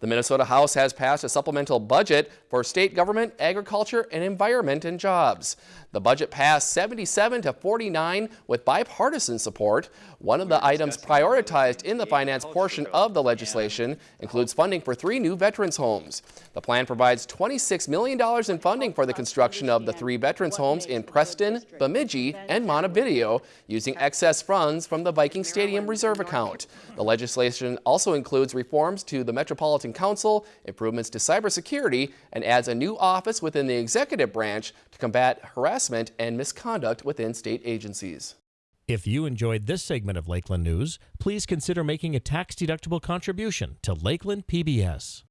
The Minnesota House has passed a supplemental budget for state government, agriculture, and environment and jobs. The budget passed 77 to 49 with bipartisan support. One of the items prioritized in the finance portion of the legislation includes funding for three new veterans homes. The plan provides $26 million in funding for the construction of the three veterans homes in Preston, Bemidji, and Montevideo using excess funds from the Viking Stadium reserve account. The legislation also includes reforms to the Metropolitan Council, improvements to cybersecurity, and adds a new office within the executive branch to combat harassment and misconduct within state agencies. If you enjoyed this segment of Lakeland News, please consider making a tax-deductible contribution to Lakeland PBS.